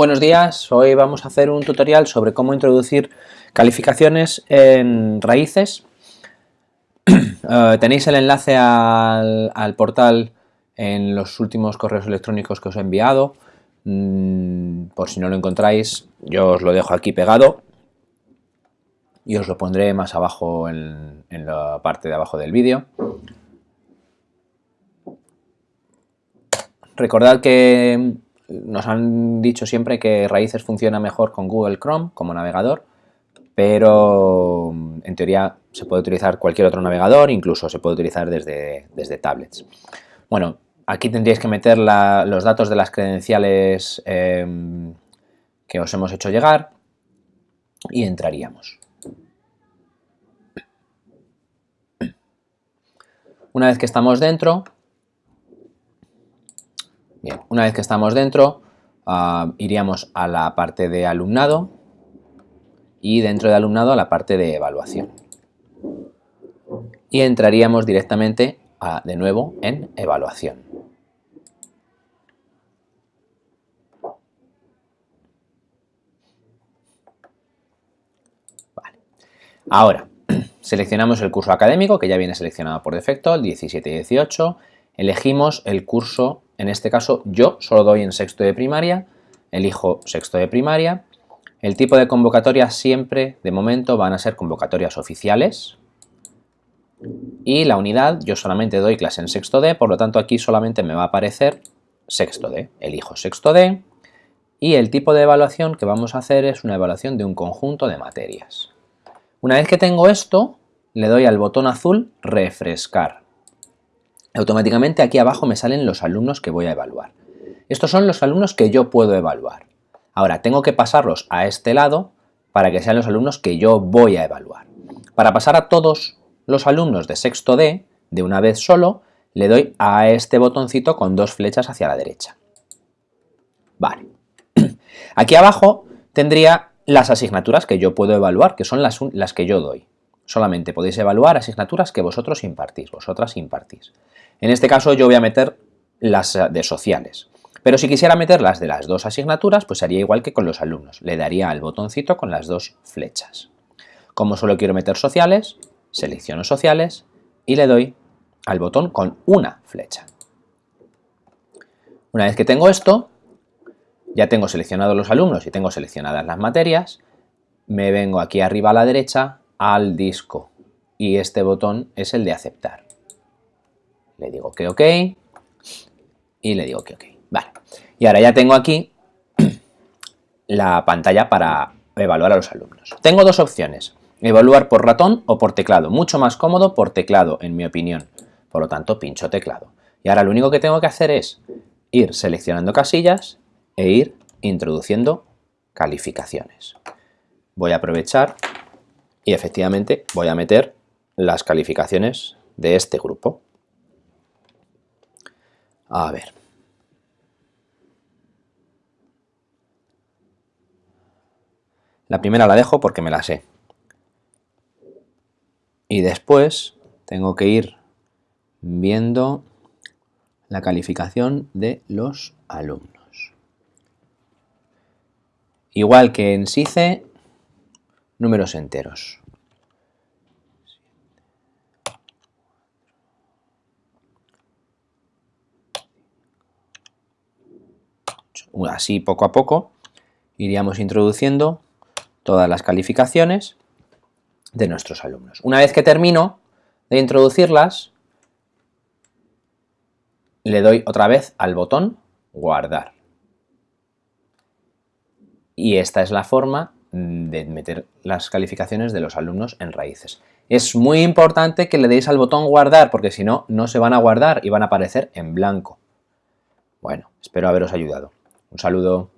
Buenos días, hoy vamos a hacer un tutorial sobre cómo introducir calificaciones en raíces. Eh, tenéis el enlace al, portal en los últimos correos electrónicos que os he enviado. Mm, por si no lo encontráis, yo os lo dejo aquí pegado y os lo pondré más abajo en la parte de abajo del vídeo. Recordad que nos han dicho siempre que Raíces funciona mejor con Google Chrome como navegador, pero en teoría se puede utilizar cualquier otro navegador, incluso se puede utilizar desde, desde tablets. Bueno, aquí tendríais que meter los datos de las credenciales em, que os hemos hecho llegar y entraríamos. Una vez que estamos dentro, una vez que estamos dentro, ah, iríamos a la parte de alumnado y dentro de alumnado a la parte de evaluación. Y entraríamos directamente de nuevo en evaluación. Ahora, seleccionamos el curso académico que ya viene seleccionado por defecto, el 17 y 18. Elegimos el curso en este caso yo solo doy en sexto de primaria, elijo sexto de primaria. El tipo de convocatoria siempre, de momento, van a ser convocatorias oficiales. Y la unidad, yo solamente doy clase en sexto D, por lo tanto aquí solamente me va a aparecer sexto D. Elijo sexto D y el tipo de evaluación que vamos a hacer es una evaluación de un conjunto de materias. Una vez que tengo esto, le doy al botón azul refrescar automáticamente aquí abajo me salen los alumnos que voy a evaluar. Estos son los alumnos que yo puedo evaluar. Ahora, tengo que pasarlos a este lado para que sean los alumnos que yo voy a evaluar. Para pasar a todos los alumnos de sexto D, de una vez solo, le doy a este botoncito con dos flechas hacia la derecha. Vale. Aquí abajo tendría las asignaturas que yo puedo evaluar, que son las, las que yo doy. Solamente podéis evaluar asignaturas que vosotros impartís, vosotras impartís. En este caso yo voy a meter las de sociales. Pero si quisiera meter las de las dos asignaturas, pues haría igual que con los alumnos. Le daría al botoncito con las dos flechas. Como solo quiero meter sociales, selecciono sociales y le doy al botón con una flecha. Una vez que tengo esto, ya tengo seleccionados los alumnos y tengo seleccionadas las materias, me vengo aquí arriba a la derecha al disco y este botón es el de aceptar le digo que ok y le digo que ok. Vale. Y ahora ya tengo aquí la pantalla para evaluar a los alumnos. Tengo dos opciones, evaluar por ratón o por teclado. Mucho más cómodo por teclado, en mi opinión. Por lo tanto, pincho teclado. Y ahora lo único que tengo que hacer es ir seleccionando casillas e ir introduciendo calificaciones. Voy a aprovechar y efectivamente voy a meter las calificaciones de este grupo. A ver. La primera la dejo porque me la sé. Y después tengo que ir viendo la calificación de los alumnos. Igual que en SICE, números enteros. Así poco a poco iríamos introduciendo todas las calificaciones de nuestros alumnos. Una vez que termino de introducirlas, le doy otra vez al botón guardar. Y esta es la forma de meter las calificaciones de los alumnos en raíces. Es muy importante que le deis al botón guardar porque si no, no se van a guardar y van a aparecer en blanco. Bueno, espero haberos ayudado. Un saludo.